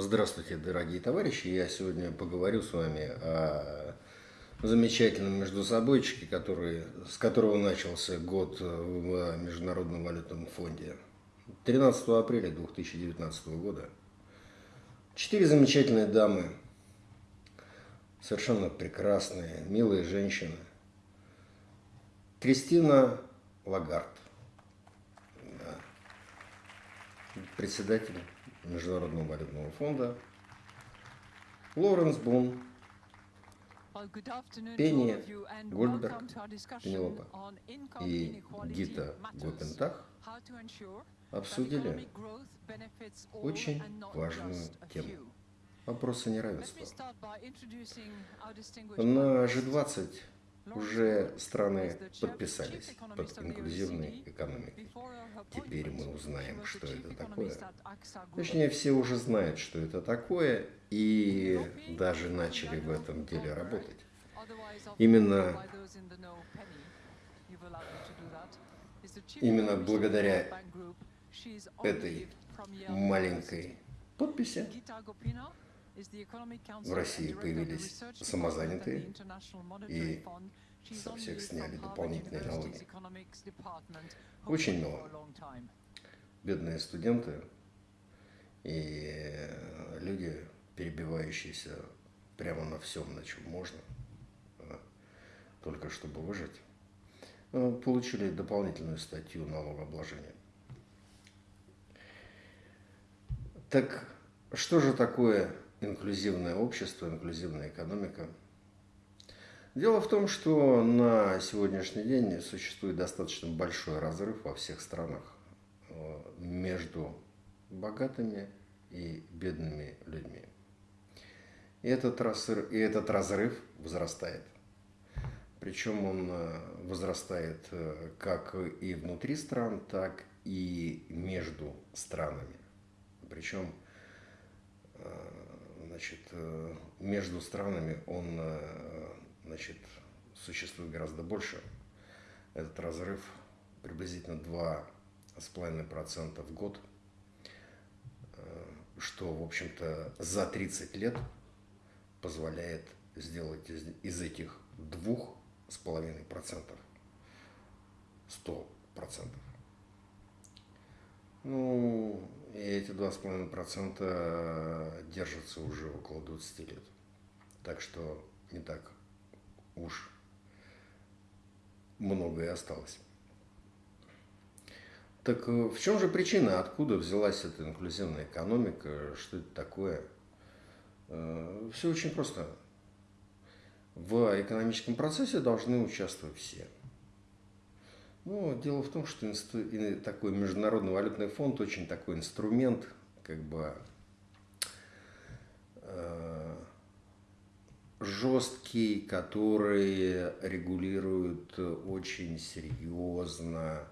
Здравствуйте, дорогие товарищи. Я сегодня поговорю с вами о замечательном междусобойчике, который, с которого начался год в Международном валютном фонде. 13 апреля 2019 года. Четыре замечательные дамы, совершенно прекрасные, милые женщины. Кристина Лагард, да, председатель Международного валютного фонда, Лоренс Бун, Пенни Гольдберг, Пенелопа и Гита Гопентах обсудили очень важную тему – вопросы неравенства. На G20 уже страны подписались под инклюзивной экономикой. Теперь мы узнаем, что это такое. Точнее, все уже знают, что это такое, и даже начали в этом деле работать. Именно, именно благодаря этой маленькой подписи в России появились самозанятые и со всех сняли дополнительные налоги. Очень мало. Бедные студенты и люди, перебивающиеся прямо на всем, на чем можно, а, только чтобы выжить, а, получили дополнительную статью налогообложения. Так что же такое инклюзивное общество, инклюзивная экономика. Дело в том, что на сегодняшний день существует достаточно большой разрыв во всех странах э, между богатыми и бедными людьми. И этот разрыв, и этот разрыв возрастает. Причем он э, возрастает э, как и внутри стран, так и между странами. Причем значит, э, между странами он э, значит, существует гораздо больше. Этот разрыв приблизительно 2,5% в год, э, что, в общем-то, за 30 лет позволяет сделать из, из этих 2,5% 100%. Ну, эти 2,5% держатся уже около 20 лет. Так что не так уж многое осталось. Так э, в чем же причина, откуда взялась эта инклюзивная экономика, что это такое? Э, Все очень просто. В экономическом процессе должны участвовать все – ну, дело в том, что инсту... такой Международный валютный фонд очень такой инструмент, как бы э, жесткий, который регулирует очень серьезно,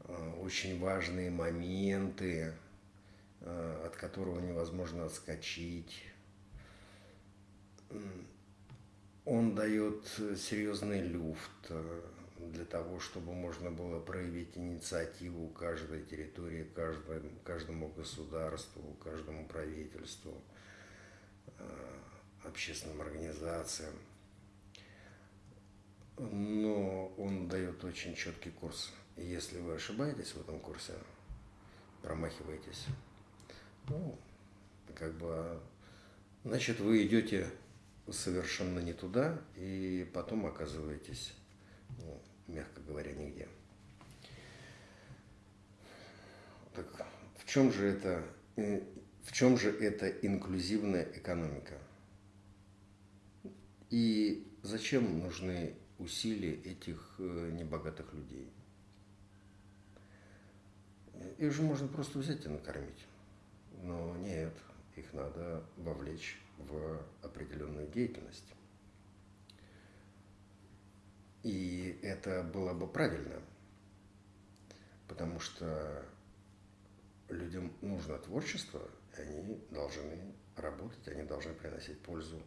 э, очень важные моменты, э, от которого невозможно отскочить. Он дает серьезный люфт для того, чтобы можно было проявить инициативу каждой территории, каждому, каждому государству, каждому правительству, э, общественным организациям. Но он дает очень четкий курс. И если вы ошибаетесь в этом курсе, промахиваетесь, ну, как бы, значит, вы идете совершенно не туда, и потом оказываетесь ну, мягко говоря, нигде. Так в чем же это, э, в чем же эта инклюзивная экономика? И зачем нужны усилия этих э, небогатых людей? Их же можно просто взять и накормить. Но нет, их надо вовлечь в определенную деятельность. И это было бы правильно, потому что людям нужно творчество, и они должны работать, они должны приносить пользу,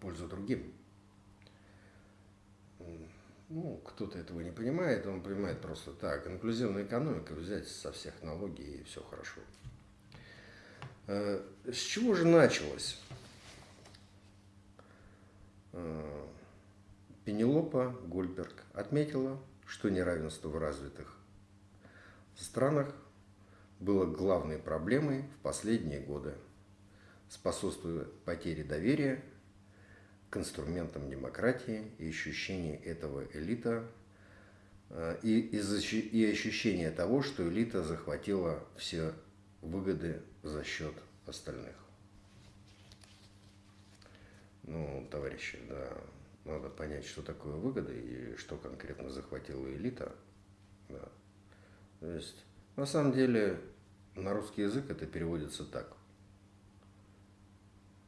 пользу другим. Ну, кто-то этого не понимает, он понимает просто так, инклюзивная экономика, взять со всех налоги и все хорошо. Э, с чего же началось? Пенелопа Гольберг отметила, что неравенство в развитых странах было главной проблемой в последние годы, способствуя потере доверия к инструментам демократии и ощущении этого элита э, и, и ощущение того, что элита захватила все выгоды за счет остальных. Ну, товарищи, да, надо понять, что такое выгода и что конкретно захватила элита. Да. То есть, на самом деле, на русский язык это переводится так.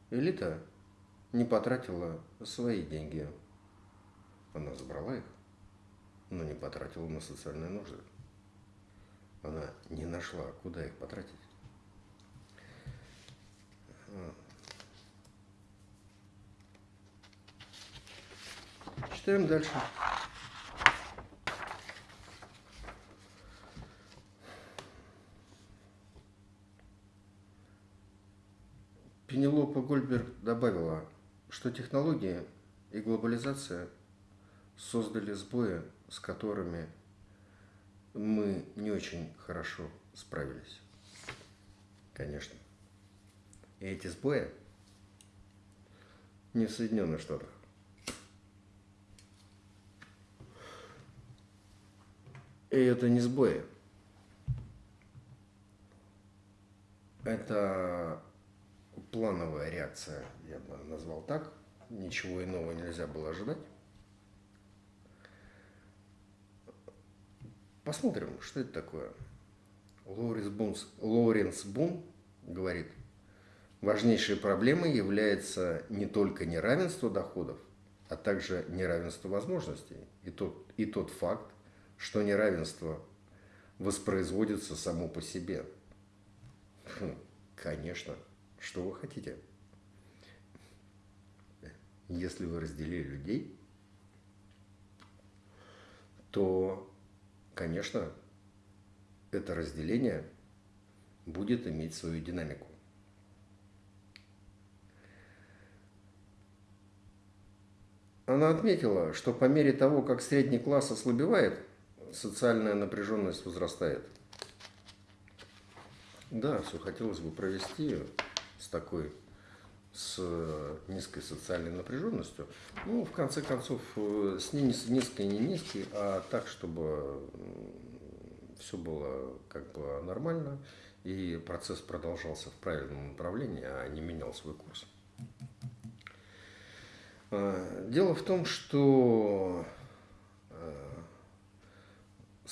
Элита не потратила свои деньги. Она забрала их, но не потратила на социальные нужды. Она не нашла, куда их потратить. Читаем дальше. Пенелопа Гольберг добавила, что технологии и глобализация создали сбои, с которыми мы не очень хорошо справились. Конечно. И эти сбои не в Соединенных Штатах. И это не сбои. Это плановая реакция, я бы назвал так. Ничего иного нельзя было ожидать. Посмотрим, что это такое. Лоуренс Бун, Лоуренс Бун говорит, важнейшей проблемой является не только неравенство доходов, а также неравенство возможностей. И тот, и тот факт, что неравенство воспроизводится само по себе. Хм, конечно. Что вы хотите? Если вы разделили людей, то, конечно, это разделение будет иметь свою динамику. Она отметила, что по мере того, как средний класс ослабевает, социальная напряженность возрастает. Да, все хотелось бы провести с такой, с низкой социальной напряженностью. Ну, в конце концов, с не низкой, не низкой, а так, чтобы все было как бы нормально, и процесс продолжался в правильном направлении, а не менял свой курс. А, дело в том, что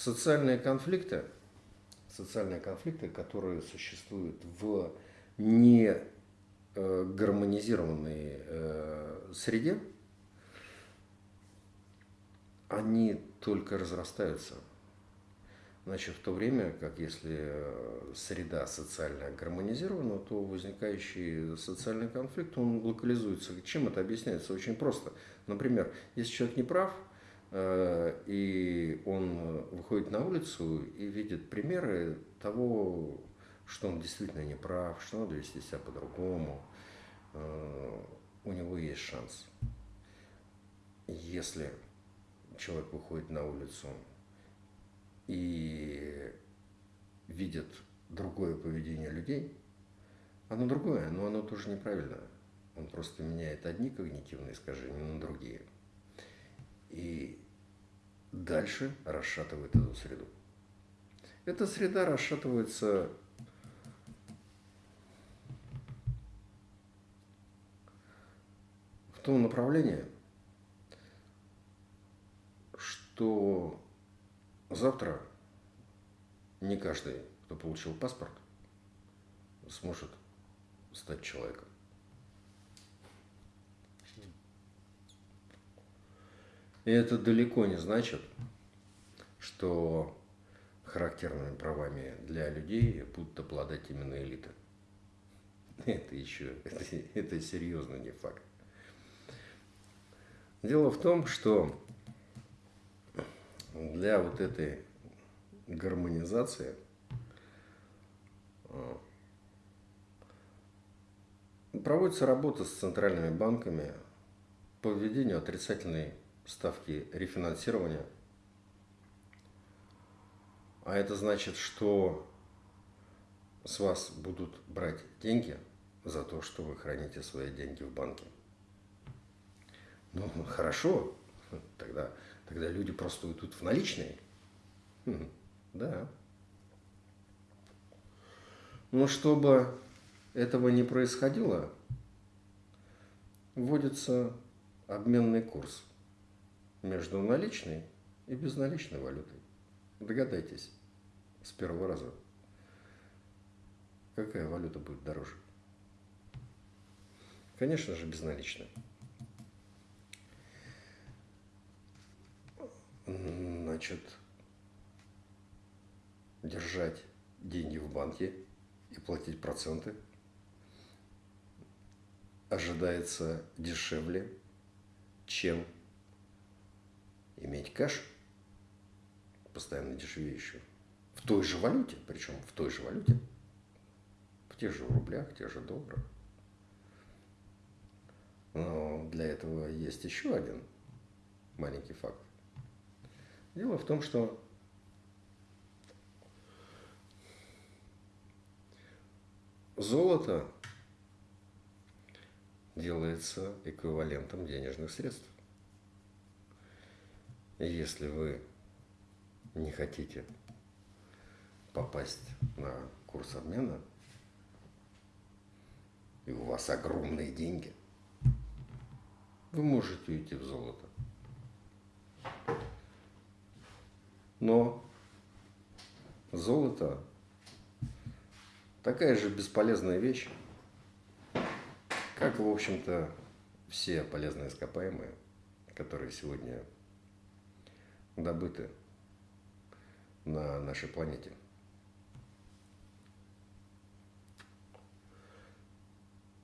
социальные конфликты, социальные конфликты, которые существуют в не э, гармонизированной э, среде, они только разрастаются. Значит, в то время, как если э, среда социально гармонизирована, то возникающий социальный конфликт, он локализуется. Чем это объясняется? Очень просто. Например, если человек не прав, и он выходит на улицу и видит примеры того, что он действительно не прав, что надо вести себя по-другому, э, у него есть шанс. Если человек выходит на улицу и видит другое поведение людей, оно другое, но оно тоже неправильное. Он просто меняет одни когнитивные искажения на другие. И дальше расшатывает эту среду. Эта среда расшатывается том направлении, что завтра не каждый, кто получил паспорт, сможет стать человеком. И это далеко не значит, что характерными правами для людей будут обладать именно элиты. Это еще, это, это серьезно не факт. Дело в том, что для вот этой гармонизации а, проводится работа с центральными банками по введению отрицательной ставки рефинансирования. А это значит, что с вас будут брать деньги за то, что вы храните свои деньги в банке. Ну, хорошо, тогда, тогда люди просто уйдут в наличные. Хм, да. Но чтобы этого не происходило, вводится обменный курс между наличной и безналичной валютой. Догадайтесь с первого раза, какая валюта будет дороже. Конечно же, безналичная. Значит, держать деньги в банке и платить проценты ожидается дешевле, чем иметь кэш, постоянно дешевеющую, в той же валюте, причем в той же валюте, в тех же рублях, тех же долларах. Но для этого есть еще один маленький факт. Дело в том, что золото делается эквивалентом денежных средств. Если вы не хотите попасть на курс обмена, и у вас огромные деньги, вы можете уйти в золото. Но золото такая же бесполезная вещь, как, в общем-то, все полезные ископаемые, которые сегодня добыты на нашей планете.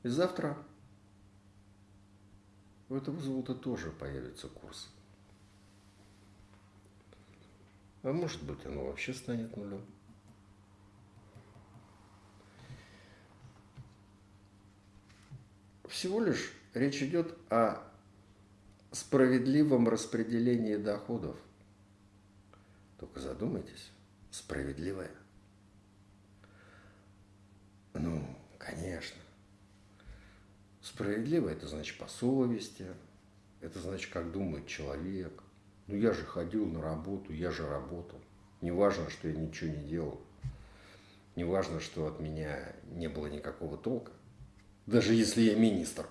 И завтра у этого золота тоже появится курс. А может быть, оно вообще станет нулем. Всего лишь речь идет о справедливом распределении доходов. Только задумайтесь, справедливое. Ну, конечно. Справедливо это значит по совести, это значит, как думает человек. Ну, я же ходил на работу, я же работал. Не важно, что я ничего не делал. Не важно, что от меня не было никакого толка. Даже если я министр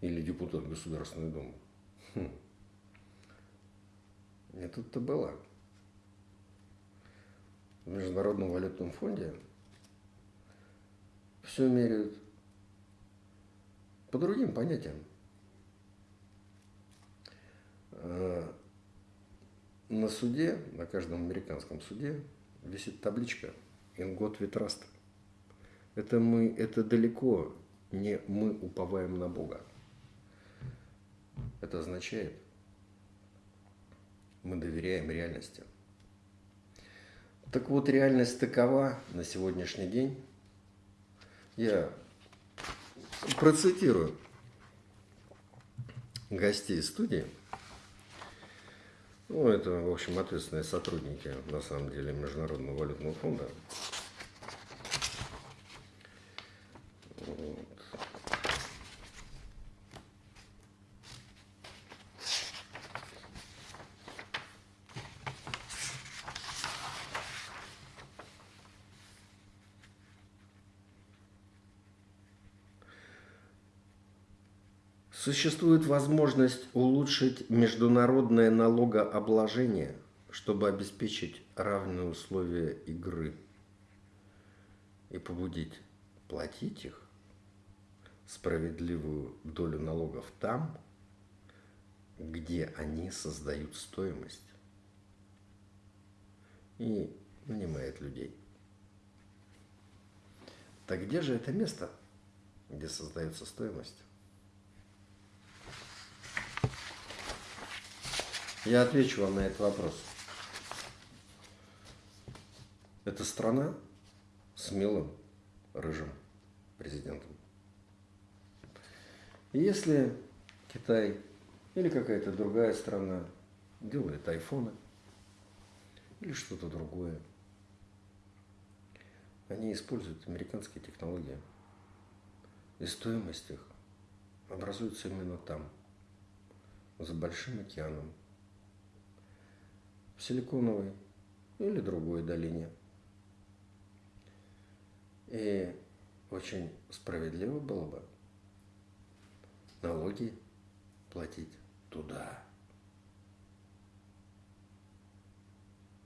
или депутат Государственной Думы. Хм. Не тут-то было. В Международном валютном фонде все меряют по другим понятиям. Э, на суде, на каждом американском суде висит табличка «In God we trust». Это, мы, это далеко не мы уповаем на Бога. Это означает, мы доверяем реальности. Так вот, реальность такова на сегодняшний день. Я процитирую гостей студии. Ну, это, в общем, ответственные сотрудники, на самом деле, Международного валютного фонда. Существует возможность улучшить международное налогообложение, чтобы обеспечить равные условия игры и побудить платить их справедливую долю налогов там, где они создают стоимость и нанимает людей. Так где же это место, где создается стоимость? Я отвечу вам на этот вопрос. Это страна с милым рыжим президентом. И если Китай или какая-то другая страна делает айфоны или что-то другое, они используют американские технологии. И стоимость их образуется именно там, за Большим океаном, в Силиконовой или другой долине. И очень справедливо было бы налоги платить туда.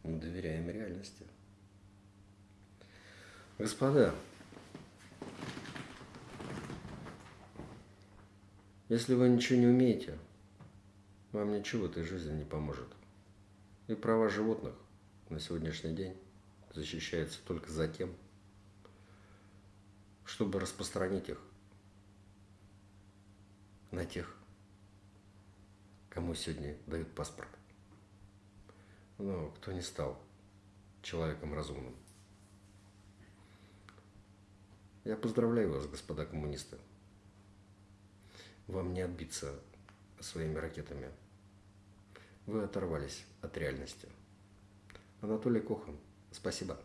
Мы доверяем реальности. Господа, если вы ничего не умеете, вам ничего в этой жизни не поможет. И права животных на сегодняшний день защищаются только за тем, чтобы распространить их на тех, кому сегодня дают паспорт. Но кто не стал человеком разумным. Я поздравляю вас, господа коммунисты. Вам не отбиться своими ракетами. Вы оторвались от реальности. Анатолий Кохан, спасибо.